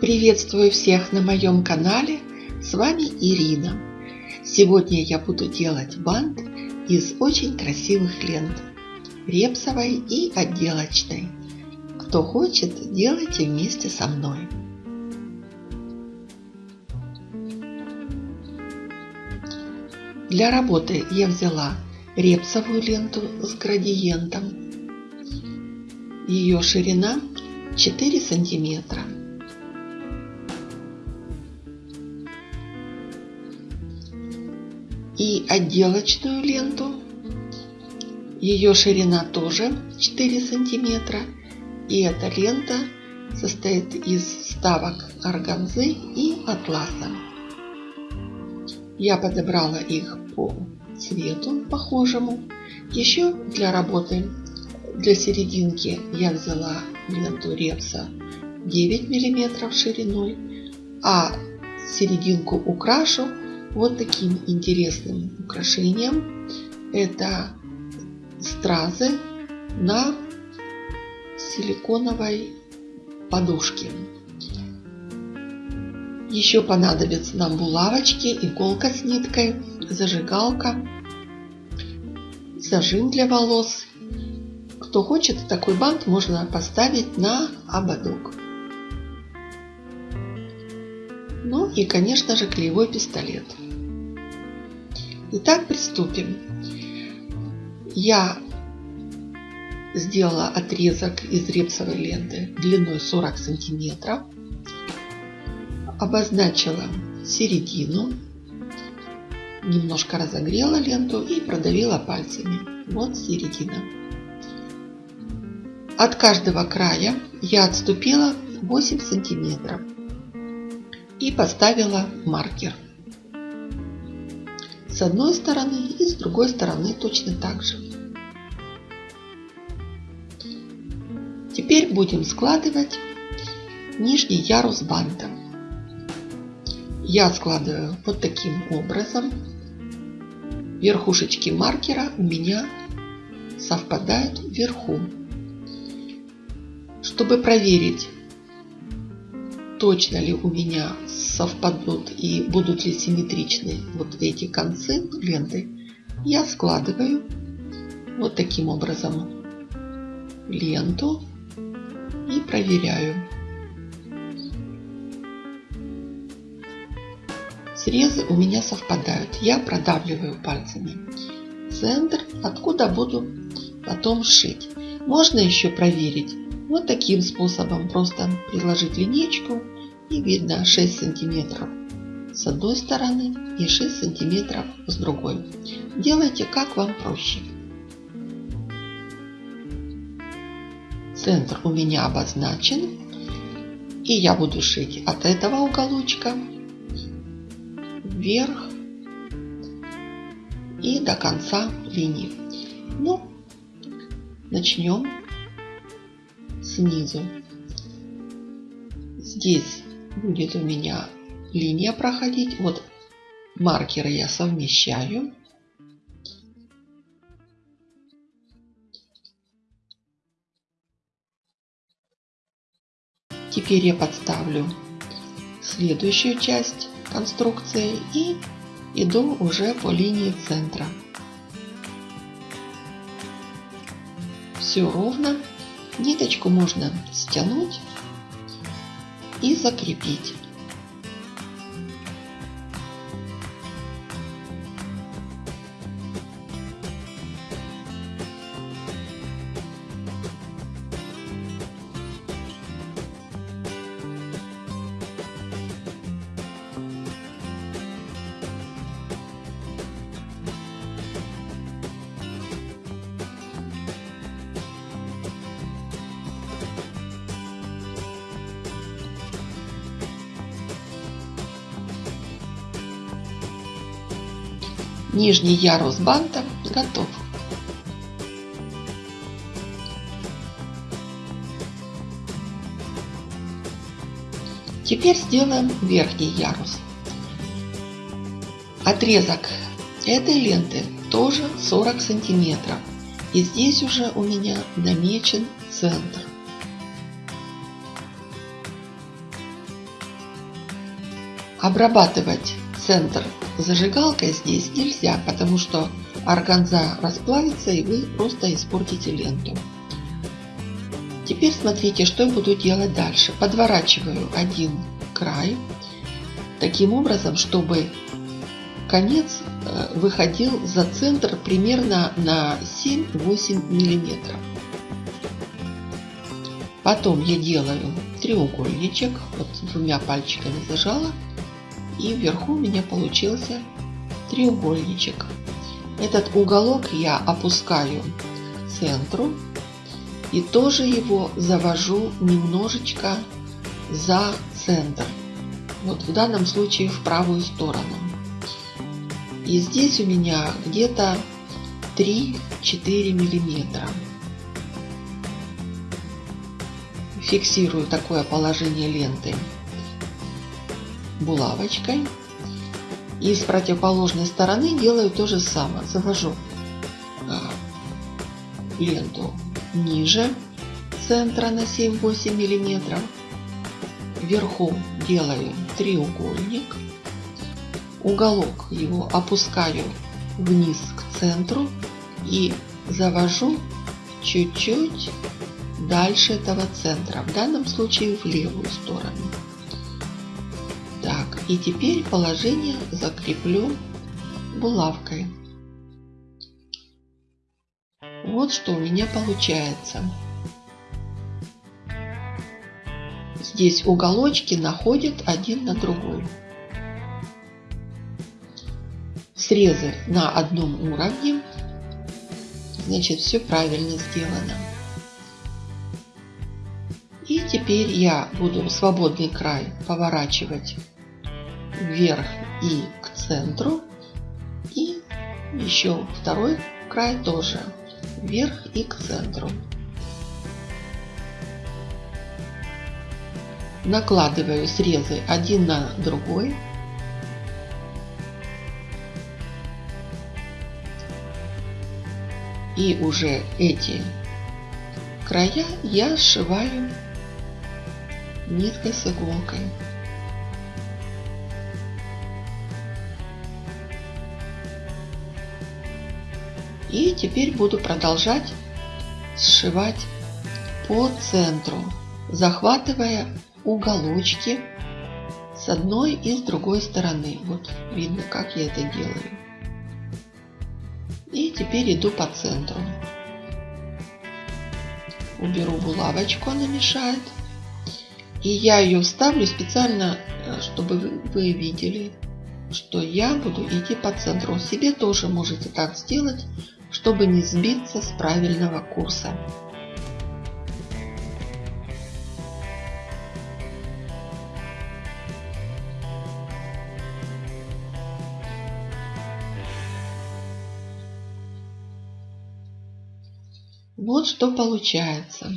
Приветствую всех на моем канале, с вами Ирина. Сегодня я буду делать бант из очень красивых лент, репсовой и отделочной. Кто хочет, делайте вместе со мной. Для работы я взяла репсовую ленту с градиентом. Ее ширина 4 сантиметра. И отделочную ленту. Ее ширина тоже 4 сантиметра. И эта лента состоит из вставок органзы и атласа. Я подобрала их по цвету похожему. Еще для работы для серединки я взяла ленту репса 9 миллиметров шириной, а серединку украшу вот таким интересным украшением. Это стразы на силиконовой подушке. Еще понадобятся нам булавочки, иголка с ниткой, зажигалка, зажим для волос. Кто хочет, такой бант можно поставить на ободок. Ну и, конечно же, клеевой пистолет. Итак, приступим. Я сделала отрезок из репсовой ленты длиной 40 сантиметров обозначила середину, немножко разогрела ленту и продавила пальцами. Вот середина. От каждого края я отступила 8 сантиметров и поставила маркер. С одной стороны и с другой стороны точно так же. Теперь будем складывать нижний ярус банта я складываю вот таким образом. Верхушечки маркера у меня совпадают вверху. Чтобы проверить, точно ли у меня совпадут и будут ли симметричны вот эти концы ленты, я складываю вот таким образом ленту и проверяю. Срезы у меня совпадают. Я продавливаю пальцами центр, откуда буду потом шить. Можно еще проверить вот таким способом. Просто приложить линейку и видно 6 сантиметров с одной стороны и 6 сантиметров с другой. Делайте как вам проще. Центр у меня обозначен. И я буду шить от этого уголочка вверх и до конца линии. Ну, начнем снизу. Здесь будет у меня линия проходить. Вот маркеры я совмещаю. Теперь я подставлю следующую часть конструкции и иду уже по линии центра. Все ровно. Ниточку можно стянуть и закрепить. Нижний ярус банта готов. Теперь сделаем верхний ярус. Отрезок этой ленты тоже 40 сантиметров. И здесь уже у меня намечен центр. Обрабатывать центр зажигалкой здесь нельзя, потому что органза расплавится и вы просто испортите ленту. Теперь смотрите, что я буду делать дальше. Подворачиваю один край таким образом, чтобы конец э, выходил за центр примерно на 7-8 миллиметров. Потом я делаю треугольничек, вот двумя пальчиками зажала, и вверху у меня получился треугольничек. Этот уголок я опускаю к центру и тоже его завожу немножечко за центр. Вот в данном случае в правую сторону. И здесь у меня где-то 3-4 миллиметра. Фиксирую такое положение ленты булавочкой. И с противоположной стороны делаю то же самое. Завожу а, ленту ниже центра на 7-8 миллиметров. Вверху делаю треугольник. Уголок его опускаю вниз к центру и завожу чуть-чуть дальше этого центра. В данном случае в левую сторону. И теперь положение закреплю булавкой. Вот что у меня получается. Здесь уголочки находят один на другой. Срезы на одном уровне. Значит, все правильно сделано. И теперь я буду свободный край поворачивать вверх и к центру. И еще второй край тоже вверх и к центру. Накладываю срезы один на другой. И уже эти края я сшиваю ниткой с иголкой. И теперь буду продолжать сшивать по центру, захватывая уголочки с одной и с другой стороны. Вот видно, как я это делаю. И теперь иду по центру. Уберу булавочку, она мешает. И я ее вставлю специально, э, чтобы вы видели, что я буду идти по центру. Себе тоже можете так сделать, чтобы не сбиться с правильного курса. Вот что получается.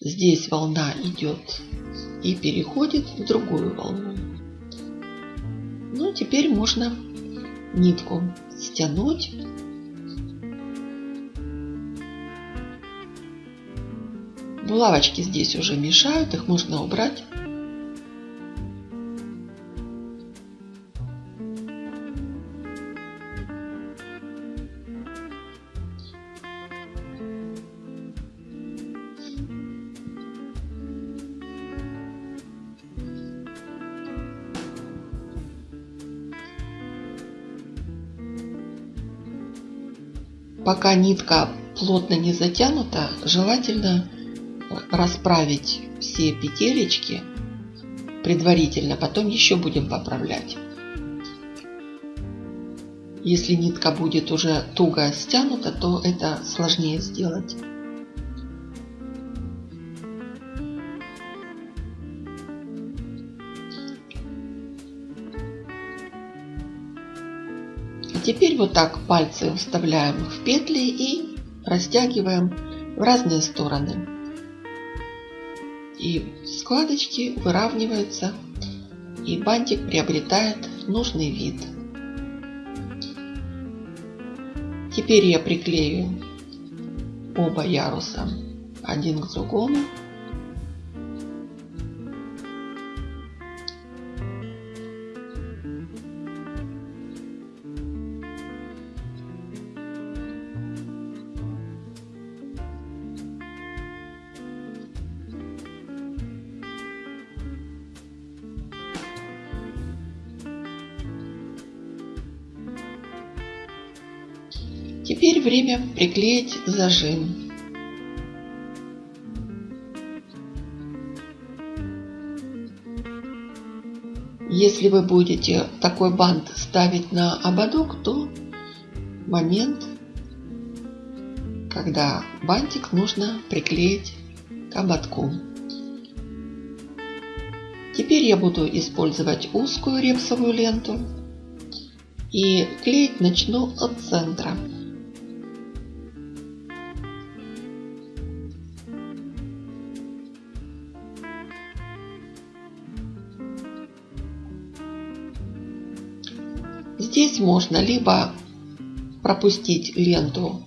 Здесь волна идет и переходит в другую волну. Ну, теперь можно нитку стянуть. Булавочки здесь уже мешают, их можно убрать. Пока нитка плотно не затянута, желательно расправить все петелечки предварительно, потом еще будем поправлять. Если нитка будет уже туго стянута, то это сложнее сделать. Теперь вот так пальцы вставляем в петли и растягиваем в разные стороны. И складочки выравниваются, и бантик приобретает нужный вид. Теперь я приклею оба яруса один к другому. Теперь время приклеить зажим. Если вы будете такой бант ставить на ободок, то момент, когда бантик нужно приклеить к ободку. Теперь я буду использовать узкую репсовую ленту и клеить начну от центра. Здесь можно либо пропустить ленту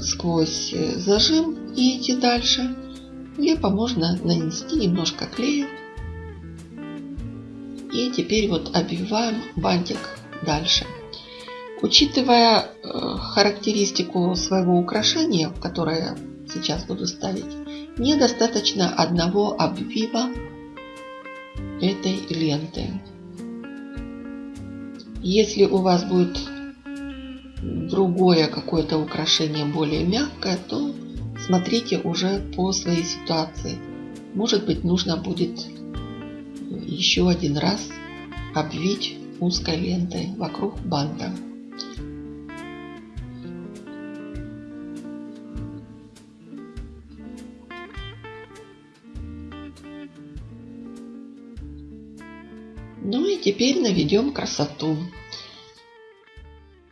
сквозь зажим и идти дальше, либо можно нанести немножко клея. И теперь вот обвиваем бантик дальше. Учитывая э, характеристику своего украшения, которое сейчас буду ставить, мне достаточно одного обвива этой ленты. Если у вас будет другое какое-то украшение более мягкое, то смотрите уже по своей ситуации. Может быть нужно будет еще один раз обвить узкой лентой вокруг банта. Ну и теперь наведем красоту.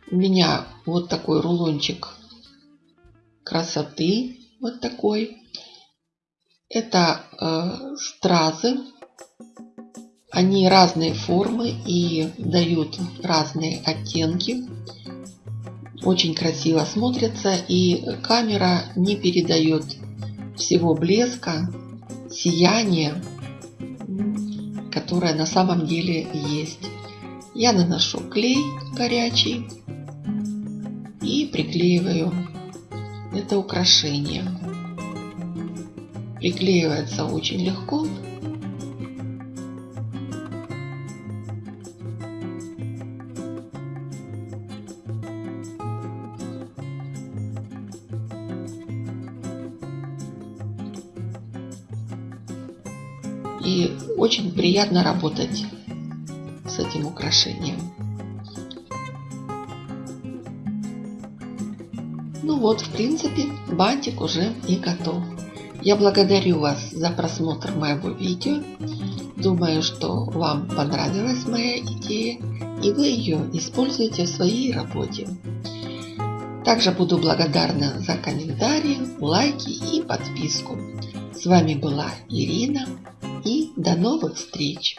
У меня вот такой рулончик красоты. Вот такой. Это э, стразы. Они разные формы и дают разные оттенки. Очень красиво смотрятся и камера не передает всего блеска, сияния которая на самом деле есть. Я наношу клей горячий и приклеиваю это украшение. Приклеивается очень легко. Очень приятно работать с этим украшением. Ну вот, в принципе, бантик уже и готов. Я благодарю вас за просмотр моего видео. Думаю, что вам понравилась моя идея и вы ее используете в своей работе. Также буду благодарна за комментарии, лайки и подписку. С вами была Ирина и до новых встреч!